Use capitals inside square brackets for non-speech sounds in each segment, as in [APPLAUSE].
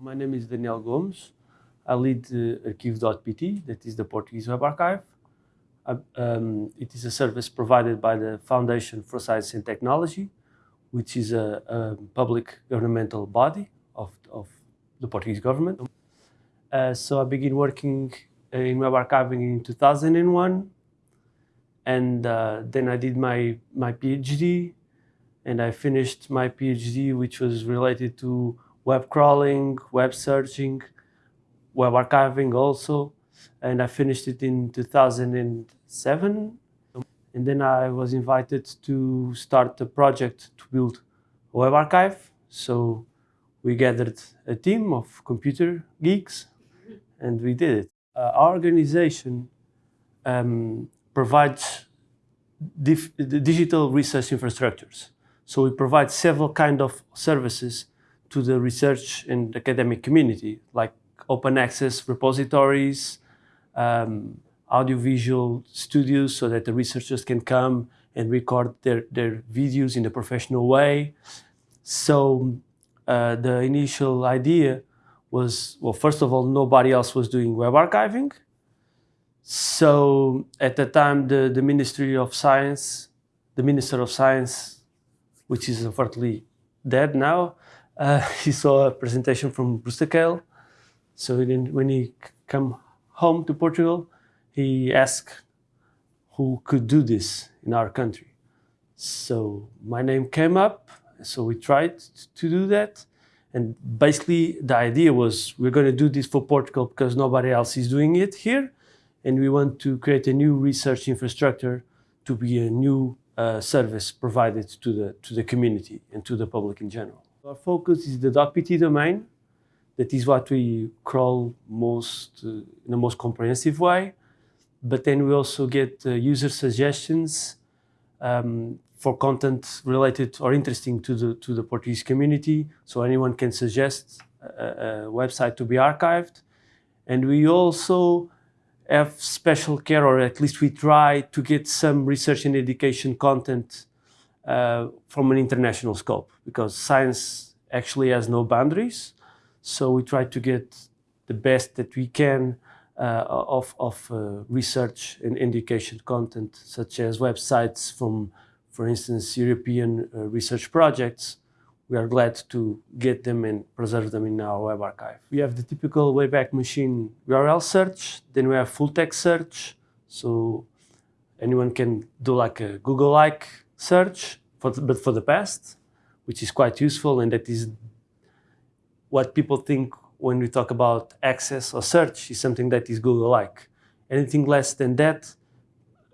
My name is Daniel Gomes. I lead uh, Arquivo.pt, that is the Portuguese Web Archive. I, um, it is a service provided by the Foundation for Science and Technology, which is a, a public governmental body of, of the Portuguese government. Uh, so I began working in web archiving in 2001, and uh, then I did my, my PhD, and I finished my PhD, which was related to web crawling, web searching, web archiving also. And I finished it in 2007. And then I was invited to start a project to build a web archive. So we gathered a team of computer geeks and we did it. Uh, our organization um, provides digital research infrastructures. So we provide several kind of services to the research and academic community, like open access repositories, um, audiovisual studios so that the researchers can come and record their, their videos in a professional way. So uh, the initial idea was, well, first of all, nobody else was doing web archiving. So at the time, the, the Ministry of Science, the Minister of Science, which is unfortunately dead now, uh, [LAUGHS] he saw a presentation from Brewster Kahle. So when he came home to Portugal, he asked who could do this in our country. So my name came up, so we tried to do that. And basically the idea was we're going to do this for Portugal because nobody else is doing it here. And we want to create a new research infrastructure to be a new uh, service provided to the, to the community and to the public in general. Our focus is the .pt domain. That is what we crawl most uh, in the most comprehensive way. But then we also get uh, user suggestions um, for content related or interesting to the to the Portuguese community. So anyone can suggest a, a website to be archived. And we also have special care, or at least we try to get some research and education content uh, from an international scope because science actually has no boundaries. So we try to get the best that we can uh, of, of uh, research and education content, such as websites from, for instance, European uh, research projects. We are glad to get them and preserve them in our web archive. We have the typical Wayback Machine URL search, then we have full text search. So anyone can do like a Google-like search, for the, but for the past, which is quite useful, and that is what people think when we talk about access or search is something that is Google-like. Anything less than that,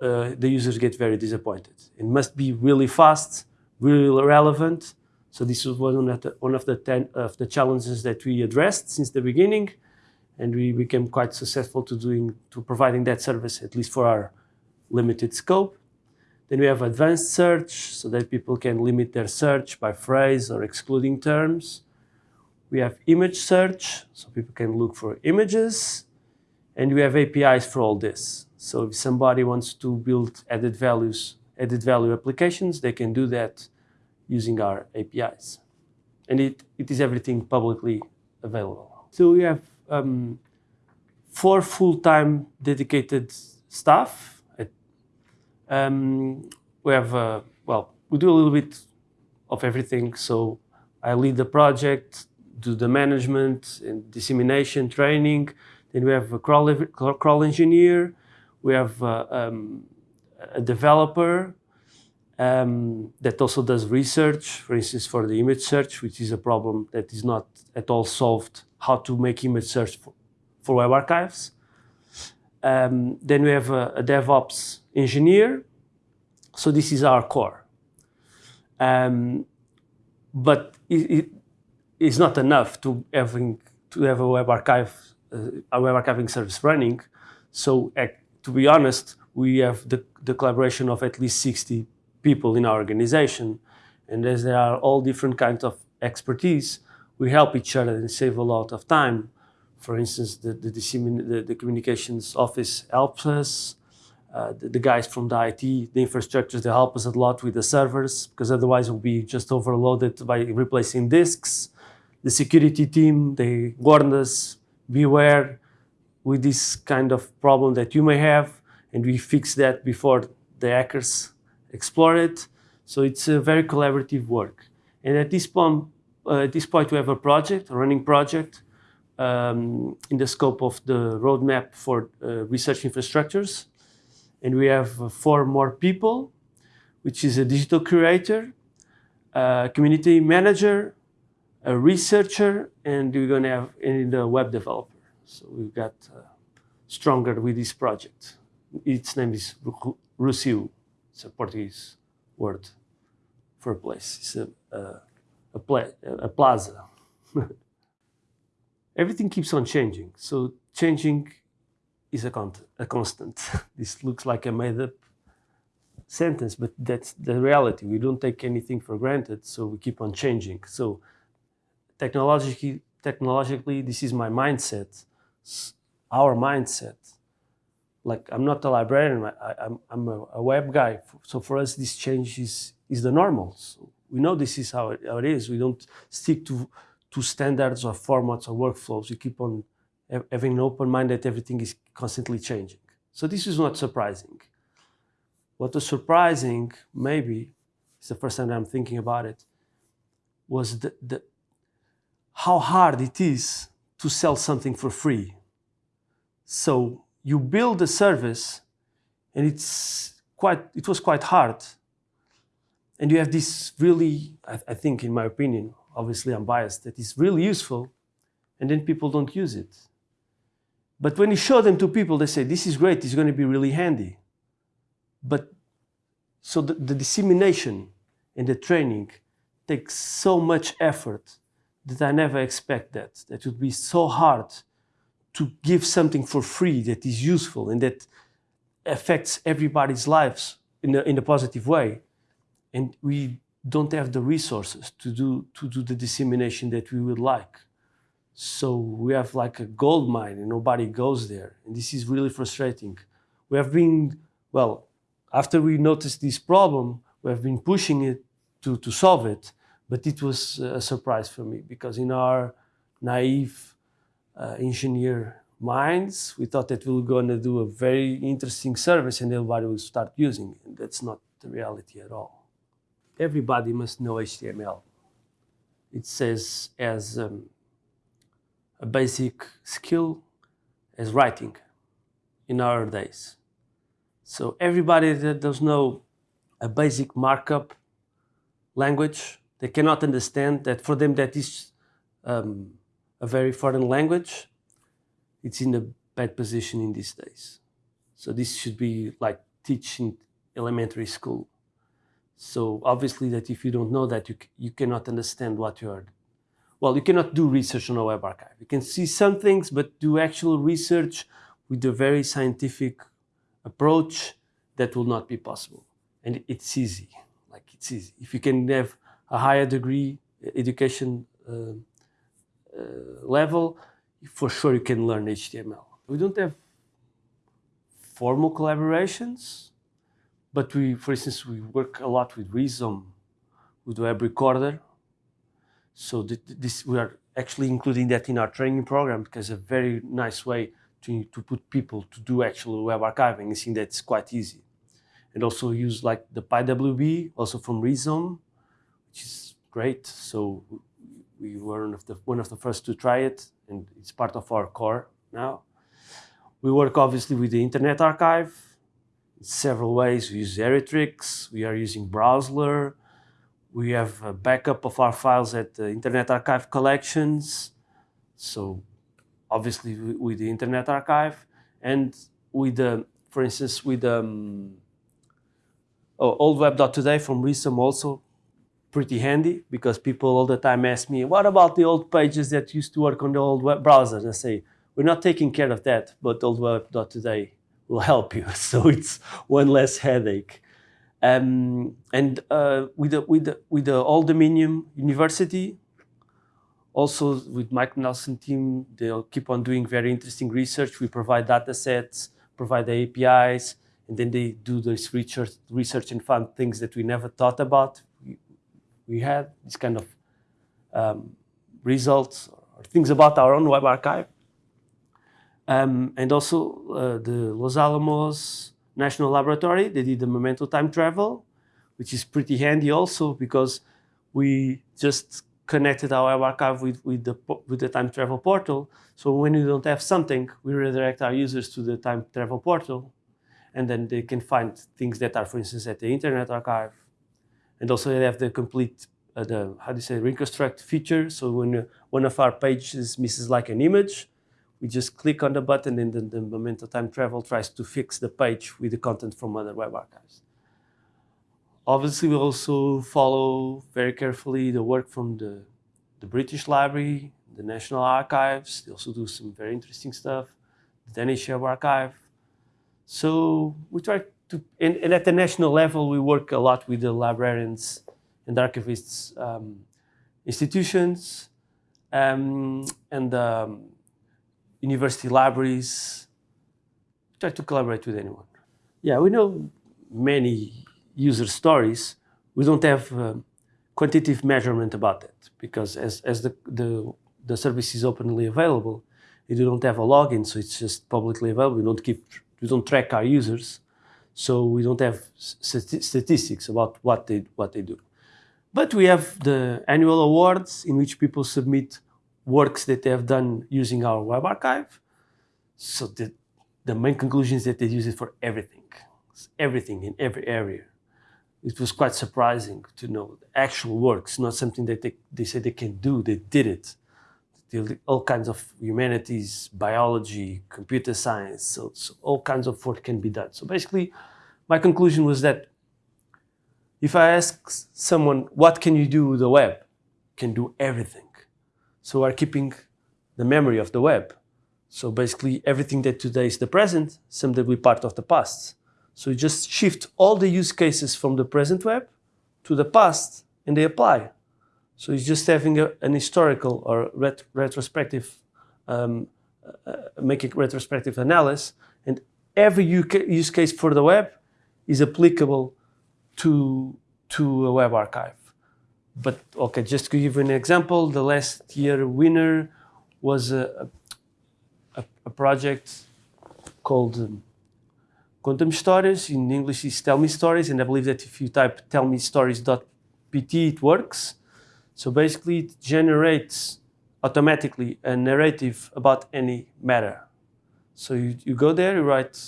uh, the users get very disappointed. It must be really fast, really relevant. So this was one of the, one of the, ten, of the challenges that we addressed since the beginning, and we became quite successful to doing to providing that service, at least for our limited scope. Then we have advanced search, so that people can limit their search by phrase or excluding terms. We have image search, so people can look for images. And we have APIs for all this. So if somebody wants to build added values, added value applications, they can do that using our APIs. And it, it is everything publicly available. So we have um, four full-time dedicated staff um, we have, uh, well, we do a little bit of everything. So I lead the project, do the management and dissemination training. Then we have a crawl, crawl engineer. We have uh, um, a developer um, that also does research, for instance, for the image search, which is a problem that is not at all solved, how to make image search for, for web archives. Um, then we have a, a, DevOps engineer. So this is our core. Um, but it, it, it's not enough to having to have a web archive, uh, a web archiving service running. So uh, to be honest, we have the, the collaboration of at least 60 people in our organization. And as there are all different kinds of expertise, we help each other and save a lot of time for instance, the, the, the, the communications office helps us. Uh, the, the, guys from the IT, the infrastructures, they help us a lot with the servers because otherwise we'll be just overloaded by replacing disks. the security team, they warned us, beware with this kind of problem that you may have, and we fix that before the hackers explore it. So it's a very collaborative work. And at this point, uh, at this point we have a project, a running project, um, in the scope of the roadmap for uh, research infrastructures. And we have uh, four more people, which is a digital curator, a community manager, a researcher, and we're going to have a web developer. So we've got uh, stronger with this project. Its name is Rossio. It's a Portuguese word for a place. It's a, a, a, pla a plaza. [LAUGHS] Everything keeps on changing. So changing is a, a constant. [LAUGHS] this looks like a made up sentence, but that's the reality. We don't take anything for granted, so we keep on changing. So technologically, technologically this is my mindset, our mindset. Like I'm not a librarian, I, am a, a, web guy. So for us, this change is, is the normal. So we know this is how it, how it is. We don't stick to, to standards or formats or workflows. We keep on having an open mind that everything is constantly changing. So this is not surprising. What was surprising, maybe, it's the first time I'm thinking about it, was the, the, how hard it is to sell something for free. So you build a service and it's quite, it was quite hard. And you have this really, I, I think in my opinion, obviously I'm biased, that is really useful and then people don't use it. But when you show them to people, they say, this is great, it's going to be really handy. But so the, the dissemination and the training takes so much effort that I never expect that. That would be so hard to give something for free that is useful and that affects everybody's lives in a, in a positive way. And we don't have the resources to do, to do the dissemination that we would like. So we have like a gold mine and nobody goes there. And this is really frustrating. We have been, well, after we noticed this problem, we have been pushing it to, to solve it. But it was a surprise for me because in our naive uh, engineer minds, we thought that we were going to do a very interesting service and everybody would start using it. And that's not the reality at all. Everybody must know HTML. It says as um, a basic skill as writing in our days. So everybody that does know a basic markup language they cannot understand that for them that is um, a very foreign language. It's in a bad position in these days. So this should be like teaching elementary school. So obviously that if you don't know that, you, you cannot understand what you are. Well, you cannot do research on a web archive. You can see some things, but do actual research with a very scientific approach, that will not be possible. And it's easy, like it's easy. If you can have a higher degree education uh, uh, level, for sure you can learn HTML. We don't have formal collaborations, but we, for instance, we work a lot with Rhizome, with Webrecorder. So this, we are actually including that in our training program because a very nice way to, to put people to do actual web archiving. I think that's quite easy. And also use like the PyWB, also from Rhizome, which is great. So we were one of the, one of the first to try it, and it's part of our core now. We work obviously with the Internet Archive in several ways. We use Heritrix, we are using Brozzler, we have a backup of our files at the Internet Archive collections. So obviously with the Internet Archive and with the, for instance, with um, oh, oldweb.today from Rhizome also pretty handy because people all the time ask me, what about the old pages that used to work on the old web browsers? And I say, we're not taking care of that, but oldweb.today will help you. [LAUGHS] So it's one less headache. Um, and uh, with, the, with, the, with the Old Dominion University, also with Mike Nelson team, they'll keep on doing very interesting research. We provide data sets, provide the APIs, and then they do this research, research and find things that we never thought about we had this kind of um, results or things about our own web archive. Um, and also uh, the Los Alamos National Laboratory, they did the Memento time travel, which is pretty handy also because we just connected our archive with, with, the, with the time travel portal. So when we don't have something, we redirect our users to the time travel portal and then they can find things that are, for instance, at the Internet Archive. And also they have the complete, uh, the how do you say, reconstruct feature. So when uh, one of our pages misses like an image, we just click on the button and then the Memento Time Travel tries to fix the page with the content from other web archives. Obviously, we also follow very carefully the work from the, the British Library, the National Archives. They also do some very interesting stuff. The Danish Archive. So we try to, and, and, at the national level, we work a lot with the librarians and archivists um, institutions um, and um, university libraries. Try to collaborate with anyone. Yeah, we know many user stories. We don't have uh, quantitative measurement about that because as, as the, the, the service is openly available, we don't have a login, so it's just publicly available. We don't keep we don't track our users, so we don't have statistics about what they, what they do. But we have the annual awards in which people submit works that they have done using our web archive. So the, the main conclusion is that they use it for everything, everything in every area. It was quite surprising to know actual works, not something that they, they said they can do, they did it all kinds of humanities, biology, computer science, so, so, all kinds of work can be done. So basically, my conclusion was that if I ask someone, what can you do with the web? Can do everything. So we're keeping the memory of the web. So basically, everything that today is the present, someday will be part of the past. So you just shift all the use cases from the present web to the past, and they apply. So it's just having a, an historical or ret retrospective, um, uh, making retrospective analysis, and every use case for the web is applicable to, to a web archive. But okay, just to give you an example, the last year winner was a, a, a project called um, Conta-me Histórias. In English, it's Tell Me Stories, and I believe that if you type tellmestories.pt, it works. So basically it generates automatically a narrative about any matter. So you, you go there, you write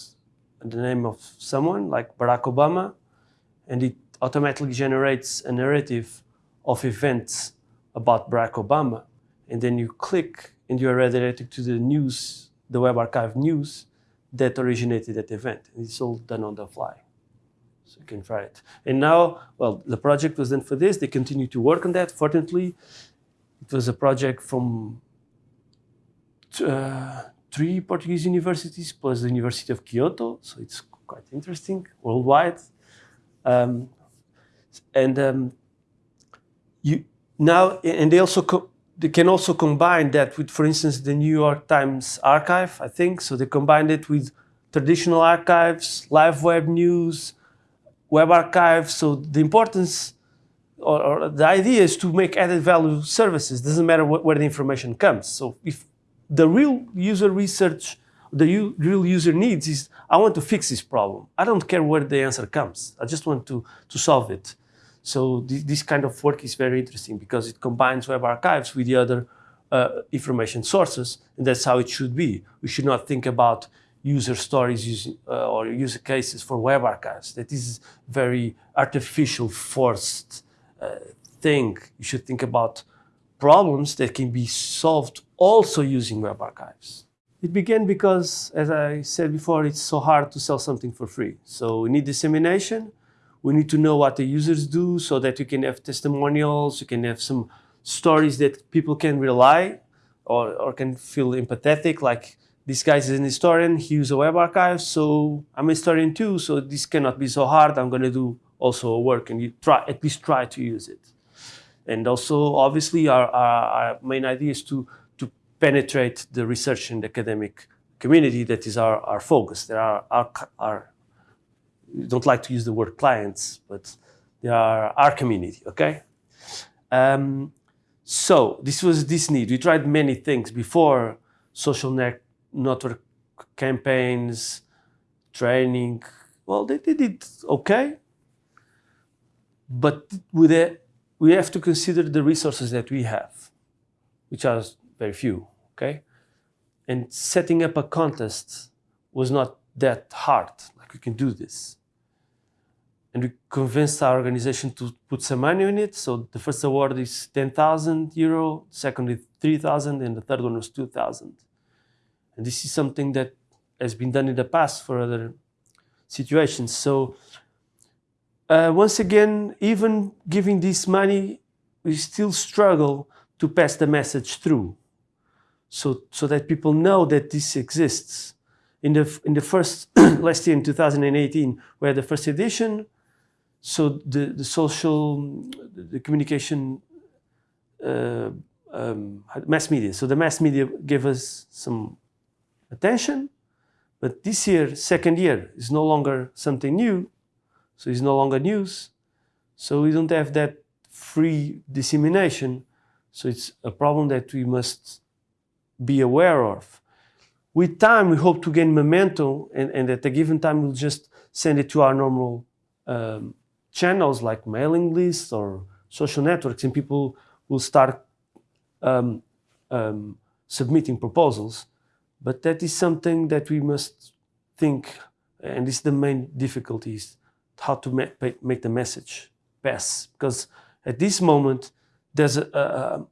the name of someone like Barack Obama, and it automatically generates a narrative of events about Barack Obama. And then you click and you are redirected to the news, the Web Archive news that originated that event. And it's all done on the fly. So you can try it. And now, well, the project was done for this. They continue to work on that. Fortunately, it was a project from uh, three Portuguese universities plus the University of Kyoto. So it's quite interesting worldwide. Um, and um, you now, and they also they can also combine that with, for instance, the New York Times archive, I think. So they combined it with traditional archives, live web news, web archives. So the importance or, or, the idea is to make added value services. Doesn't matter wh where the information comes. So if the real user research, the real user needs is, I want to fix this problem. I don't care where the answer comes. I just want to, to solve it. So th this kind of work is very interesting because it combines web archives with the other uh, information sources, and that's how it should be. We should not think about user stories using, uh, or user cases for web archives. That is very artificial, forced uh, thing. You should think about problems that can be solved also using web archives. It began because, as I said before, it's so hard to sell something for free. So we need dissemination. We need to know what the users do so that you can have testimonials, you can have some stories that people can rely or, or can feel empathetic, like this guy is an historian, he uses a web archive, so I'm a historian too, so this cannot be so hard, I'm gonna do also a work and you try, at least try to use it. And also, obviously, our, our, our main idea is to, to penetrate the research and academic community that is our, our focus. There are our, our, don't like to use the word clients, but they are our community, okay? Um, So this was this need. We tried many things before social net network campaigns, training. Well, they, did okay, but with it, we have to consider the resources that we have, which are very few. Okay, and setting up a contest was not that hard. We can do this and we convinced our organization to put some money in it. So the first award is 10,000 euro, second is 3,000, and the third one was 2,000. And this is something that has been done in the past for other situations. So uh, once again, even giving this money, we still struggle to pass the message through. So, so that people know that this exists. In the, in the first, [CLEARS THROAT] last year in 2018, we had the first edition, so the, the social, the communication, uh, um, mass media. So the mass media gave us some attention, but this year, second year, is no longer something new. So it's no longer news. So we don't have that free dissemination. So it's a problem that we must be aware of. With time, we hope to gain momentum and, and at a given time, we'll just send it to our normal um, channels like mailing lists or social networks and people will start um, um, submitting proposals. But that is something that we must think, and this is the main difficulty, is how to ma make the message pass. Because at this moment, there's a, a,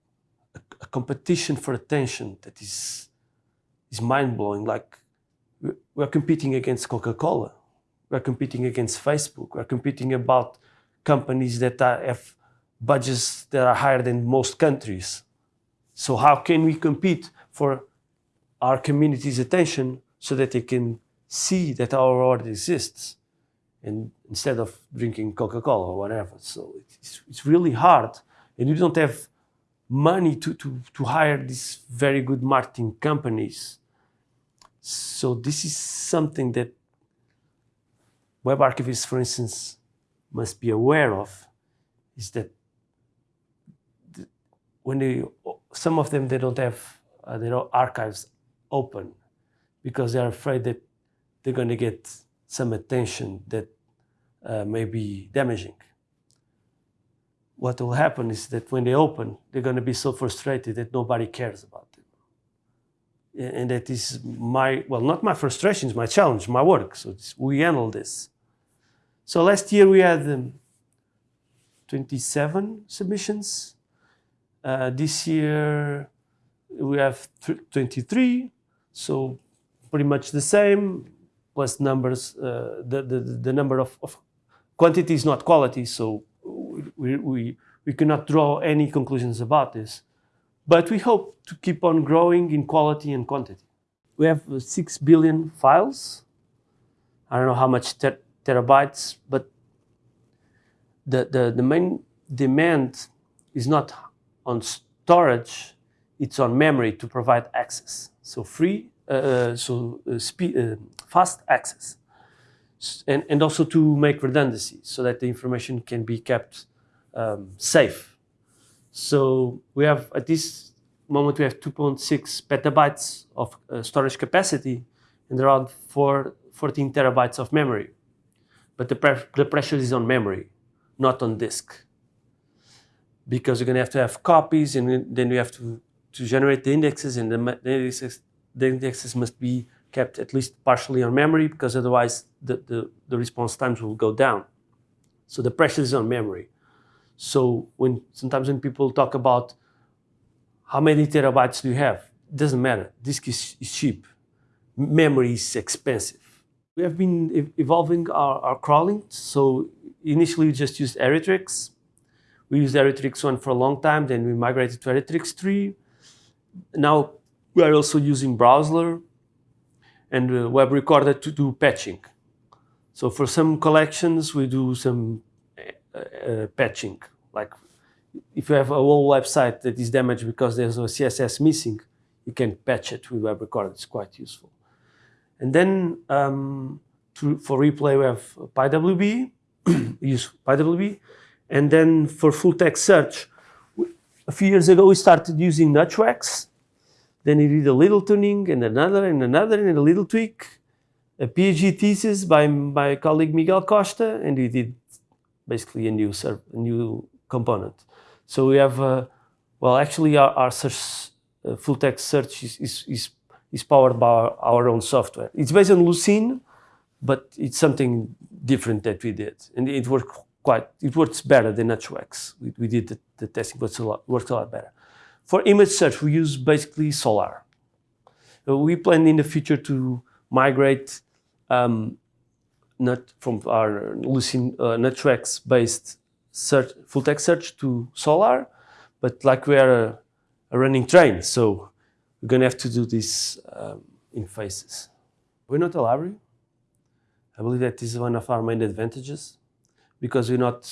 a competition for attention that is, is mind-blowing. Like, we're competing against Coca-Cola we're competing against Facebook. We're competing about companies that are, have budgets that are higher than most countries. So how can we compete for our community's attention so that they can see that our world exists and instead of drinking Coca-Cola or whatever. So it's, it's really hard and you don't have money to, to, to hire these very good marketing companies. So this is something that web archivists, for instance, must be aware of is that when they, some of them, they don't have uh, their archives open because they're afraid that they're going to get some attention that uh, may be damaging. What will happen is that when they open, they're going to be so frustrated that nobody cares about. And that is my, well, not my frustrations, my challenge, my work. So we handle this. So last year we had um, 27 submissions. Uh, this year we have 23, so pretty much the same, plus numbers, uh, the, the, the number of, of quantity is not quality, so we, we, we cannot draw any conclusions about this. But we hope to keep on growing in quality and quantity. We have 6 billion files. I don't know how much terabytes, but the, the, the main demand is not on storage, it's on memory to provide access. So free, uh, uh so uh, speed, uh, fast access. And, and also to make redundancy so that the information can be kept um, safe. So we have, at this moment, we have 2.6 petabytes of uh, storage capacity and around four, 14 terabytes of memory but the, pre the pressure is on memory, not on disk. Because you're going to have to have copies and then you have to, to generate the indexes and the, the, indexes, the indexes must be kept at least partially on memory because otherwise the, the, the response times will go down. So the pressure is on memory. So when sometimes when people talk about how many terabytes do you have, it doesn't matter. Disk is, is cheap. Memory is expensive. We have been evolving our, our crawling. So initially we just used Heritrix. We used Heritrix 1 for a long time, then we migrated to Heritrix 3. Now we are also using Brozzler and uh, Webrecorder to do patching. So for some collections, we do some uh, uh, patching. Like if you have a whole website that is damaged because there's a CSS missing, you can patch it with Webrecorder. It's quite useful. And then um, to, for replay, we have PyWB, [CLEARS THROAT] use PyWB. And then for full text search, a few years ago, we started using NutchWAX. Then we did a little tuning and another and another and a little tweak. A PhD thesis by my colleague Miguel Costa, and we did basically a new, a new component. So we have, uh, well, actually our, our search, uh, full text search is, is, is, is powered by our, our, own software. It's based on Lucene, but it's something different that we did. And it worked quite, it works better than NutchWAX. We, we did the, the testing, but it works a lot better. For image search, we use basically Solr. Uh, we plan in the future to migrate um, not from our Lucene uh, NutchWAX based search, full text search to Solr, but like we are a, a running train, so we're going to have to do this um, in phases. We're not a library. I believe that is one of our main advantages because we're not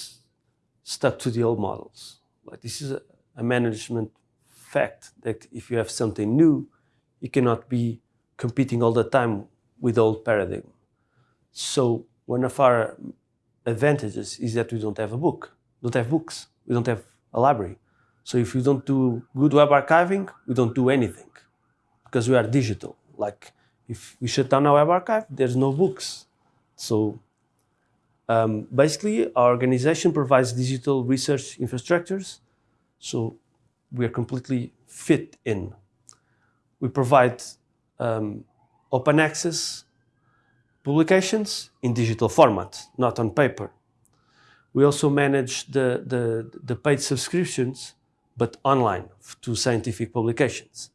stuck to the old models. Like this is a, a management fact that if you have something new, you cannot be competing all the time with old paradigm. So one of our advantages is that we don't have a book, don't have books, we don't have a library. So if we don't do good web archiving, we don't do anything because we are digital. Like if we shut down our web archive, there's no books. So um, basically our organization provides digital research infrastructures. So we are completely fit in. We provide um, open access publications in digital format, not on paper. We also manage the, the, the paid subscriptions, but online to scientific publications.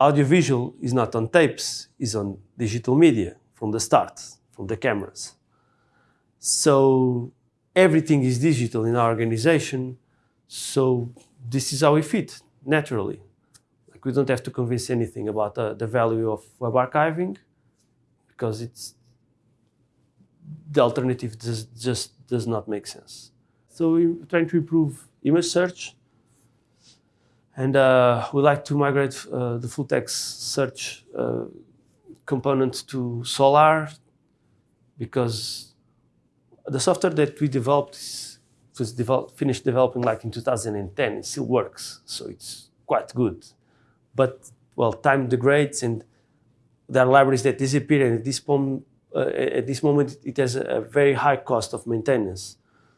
Audiovisual is not on tapes, is on digital media from the start, from the cameras. So everything is digital in our organization. So this is how we fit naturally. Like we don't have to convince anything about uh, the value of web archiving because it's the alternative just, just does not make sense. So we're trying to improve image search and uh, we like to migrate uh, the full text search uh, component to Solr because the software that we developed is, was developed, finished developing like in 2010. It still works, so it's quite good. But well, time degrades and there are libraries that disappear and at this, uh, at this moment it has a very high cost of maintenance.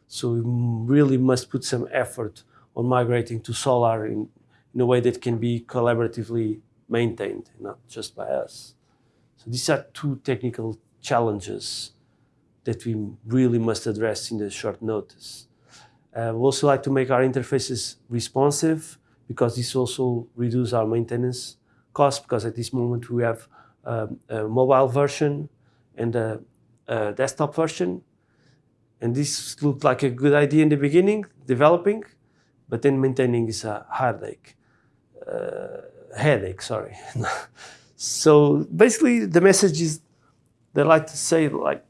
So we really must put some effort on migrating to Solr in, in a way that can be collaboratively maintained, not just by us. So these are two technical challenges that we really must address in the short notice. Uh, we also like to make our interfaces responsive because this also reduces our maintenance costs because at this moment we have a mobile version and a, a, desktop version. And this looked like a good idea in the beginning, developing, but then maintaining is a heartache, uh, headache, sorry. [LAUGHS] so basically the message is, they like to say like,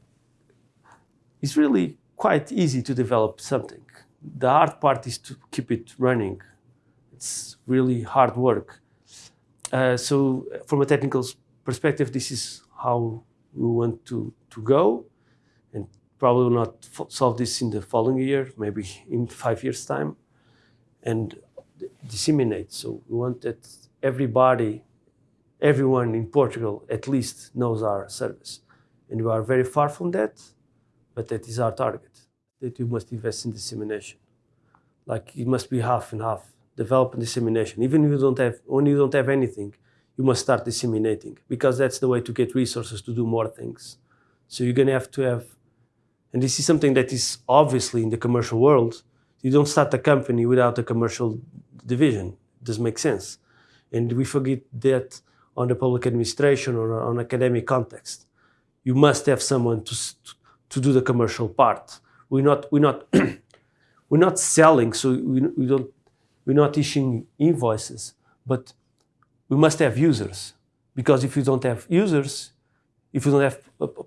it's really quite easy to develop something. The hard part is to keep it running. It's really hard work. Uh, so from a technical perspective, this is how we want to, to go and probably not solve this in the following year, maybe in five years time and disseminate. So we want that everybody, everyone in Portugal at least knows our service. And we are very far from that, but that is our target, that we must invest in dissemination. Like it must be half and half, develop and dissemination. Even if you don't have, when you don't have anything, you must start disseminating because that's the way to get resources to do more things. So you're going to have to have, and this is something that is obviously in the commercial world, you don't start a company without a commercial division. It doesn't make sense. And we forget that on the public administration or on academic context. You must have someone to, to do the commercial part. We're not, we're not, [CLEARS THROAT] we're not selling, so we, we don't, we're not issuing invoices, but we must have users because if you don't have users, if you don't have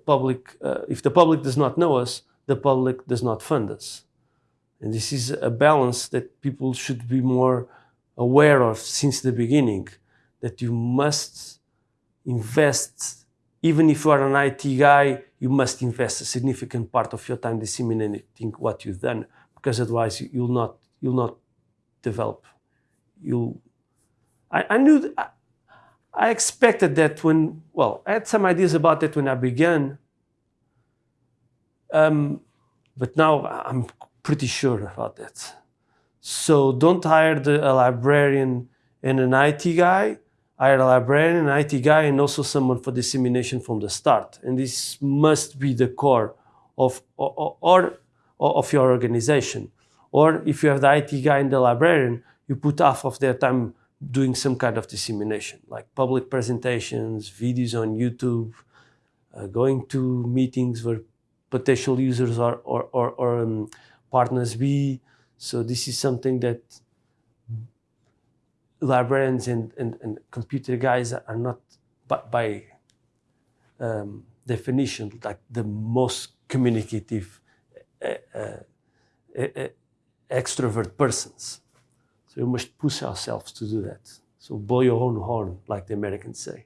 public, uh, if the public does not know us, the public does not fund us. And this is a balance that people should be more aware of since the beginning, that you must invest, even if you are an IT guy, you must invest a significant part of your time disseminating what you've done, because otherwise you'll not, you'll not develop. You, I, I knew, th- I, expected that when, well, I had some ideas about that when I began, um, but now I'm pretty sure about that. So don't hire the, a librarian and an IT guy. Hire a librarian, an IT guy, and also someone for dissemination from the start. And this must be the core of or, or of your organization. Or if you have the IT guy and the librarian, you put half of their time doing some kind of dissemination, like public presentations, videos on YouTube, uh, going to meetings where potential users or, or, or, or um, partners be. So this is something that librarians and, and, and computer guys are not by, by um, definition like the most communicative uh, uh, extrovert persons. So we must push ourselves to do that. So blow your own horn, like the Americans say.